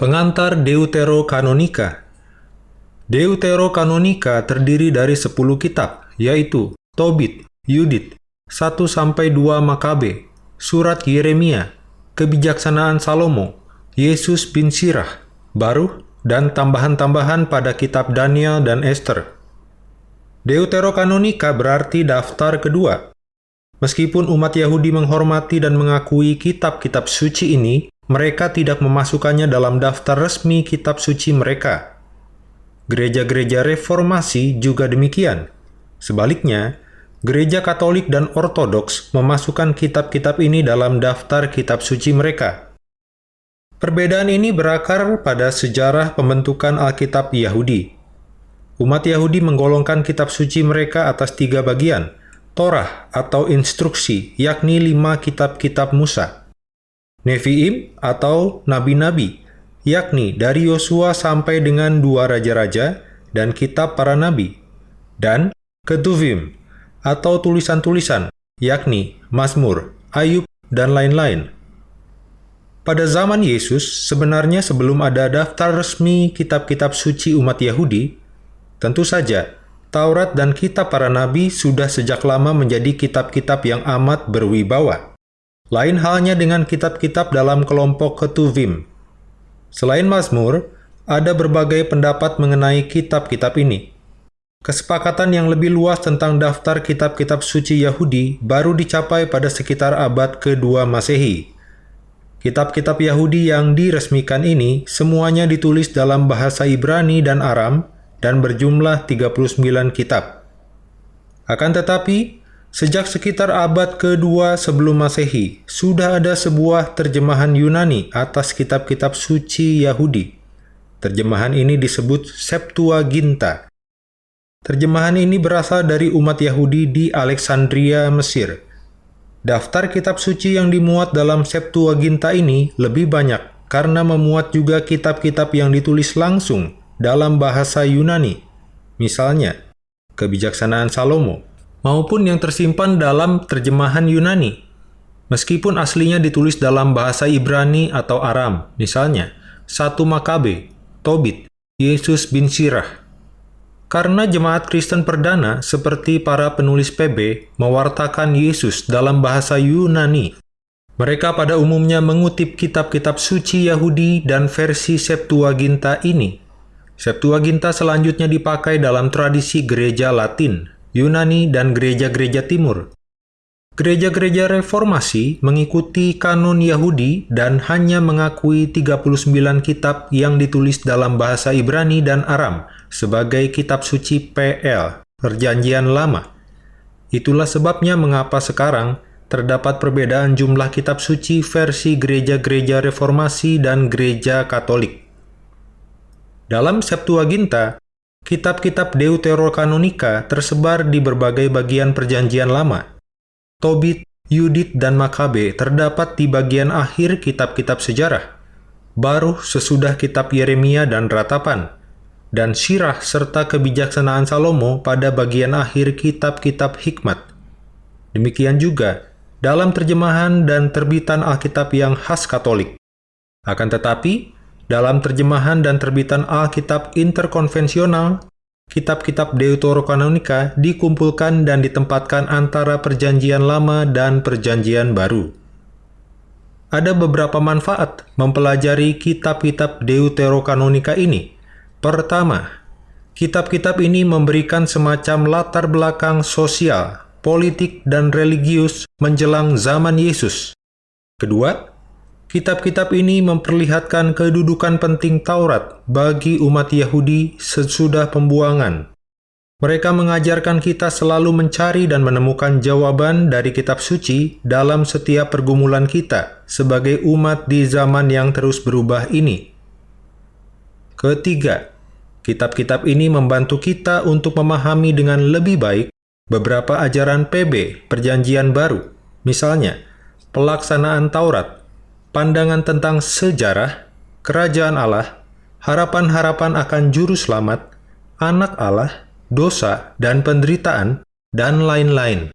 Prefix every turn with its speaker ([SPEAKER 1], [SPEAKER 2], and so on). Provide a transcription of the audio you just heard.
[SPEAKER 1] Pengantar Deuterokanonika Deuterokanonika terdiri dari 10 kitab, yaitu Tobit, Yudit, 1-2 Makabe, Surat Yeremia, Kebijaksanaan Salomo, Yesus bin Sirah, Baruh, dan tambahan-tambahan pada kitab Daniel dan Esther. Deuterokanonika berarti daftar kedua. Meskipun umat Yahudi menghormati dan mengakui kitab-kitab suci ini, mereka tidak memasukkannya dalam daftar resmi kitab suci mereka. Gereja-gereja reformasi juga demikian. Sebaliknya, gereja Katolik dan Ortodoks memasukkan kitab-kitab ini dalam daftar kitab suci mereka. Perbedaan ini berakar pada sejarah pembentukan Alkitab Yahudi. Umat Yahudi menggolongkan kitab suci mereka atas tiga bagian, Torah atau instruksi, yakni lima kitab-kitab Musa. Nevi'im atau nabi-nabi, yakni dari Yosua sampai dengan dua raja-raja dan kitab para nabi, dan Ketuvim atau tulisan-tulisan, yakni Mazmur, Ayub, dan lain-lain. Pada zaman Yesus, sebenarnya sebelum ada daftar resmi kitab-kitab suci umat Yahudi, tentu saja Taurat dan kitab para nabi sudah sejak lama menjadi kitab-kitab yang amat berwibawa. Lain halnya dengan kitab-kitab dalam kelompok Ketuvim. Selain Mazmur, ada berbagai pendapat mengenai kitab-kitab ini. Kesepakatan yang lebih luas tentang daftar kitab-kitab suci Yahudi baru dicapai pada sekitar abad kedua Masehi. Kitab-kitab Yahudi yang diresmikan ini semuanya ditulis dalam bahasa Ibrani dan Aram dan berjumlah 39 kitab. Akan tetapi, Sejak sekitar abad kedua sebelum Masehi, sudah ada sebuah terjemahan Yunani atas kitab-kitab suci Yahudi. Terjemahan ini disebut Septuaginta. Terjemahan ini berasal dari umat Yahudi di Alexandria, Mesir. Daftar kitab suci yang dimuat dalam Septuaginta ini lebih banyak karena memuat juga kitab-kitab yang ditulis langsung dalam bahasa Yunani. Misalnya, Kebijaksanaan Salomo, maupun yang tersimpan dalam terjemahan Yunani, meskipun aslinya ditulis dalam bahasa Ibrani atau Aram, misalnya satu Makabe, Tobit, Yesus bin Sirah. Karena jemaat Kristen perdana seperti para penulis PB mewartakan Yesus dalam bahasa Yunani, mereka pada umumnya mengutip kitab-kitab suci Yahudi dan versi Septuaginta ini. Septuaginta selanjutnya dipakai dalam tradisi gereja Latin, Yunani, dan gereja-gereja timur. Gereja-gereja reformasi mengikuti kanon Yahudi dan hanya mengakui 39 kitab yang ditulis dalam bahasa Ibrani dan Aram sebagai kitab suci PL, Perjanjian Lama. Itulah sebabnya mengapa sekarang terdapat perbedaan jumlah kitab suci versi gereja-gereja reformasi dan gereja katolik. Dalam Septuaginta, Kitab-kitab Deuterokanonika tersebar di berbagai bagian perjanjian lama. Tobit, Yudit, dan Makabe terdapat di bagian akhir kitab-kitab sejarah. Baruh sesudah kitab Yeremia dan Ratapan, dan Sirah serta kebijaksanaan Salomo pada bagian akhir kitab-kitab hikmat. Demikian juga dalam terjemahan dan terbitan Alkitab yang khas Katolik. Akan tetapi, dalam terjemahan dan terbitan Alkitab interkonvensional, kitab-kitab Deuterokanonika dikumpulkan dan ditempatkan antara Perjanjian Lama dan Perjanjian Baru. Ada beberapa manfaat mempelajari kitab-kitab Deuterokanonika ini. Pertama, kitab-kitab ini memberikan semacam latar belakang sosial, politik, dan religius menjelang zaman Yesus. Kedua, Kitab-kitab ini memperlihatkan kedudukan penting Taurat bagi umat Yahudi sesudah pembuangan. Mereka mengajarkan kita selalu mencari dan menemukan jawaban dari kitab suci dalam setiap pergumulan kita sebagai umat di zaman yang terus berubah ini. Ketiga, kitab-kitab ini membantu kita untuk memahami dengan lebih baik beberapa ajaran PB, Perjanjian Baru, misalnya pelaksanaan Taurat, pandangan tentang sejarah, kerajaan Allah, harapan-harapan akan juru selamat, anak Allah, dosa, dan penderitaan, dan lain-lain.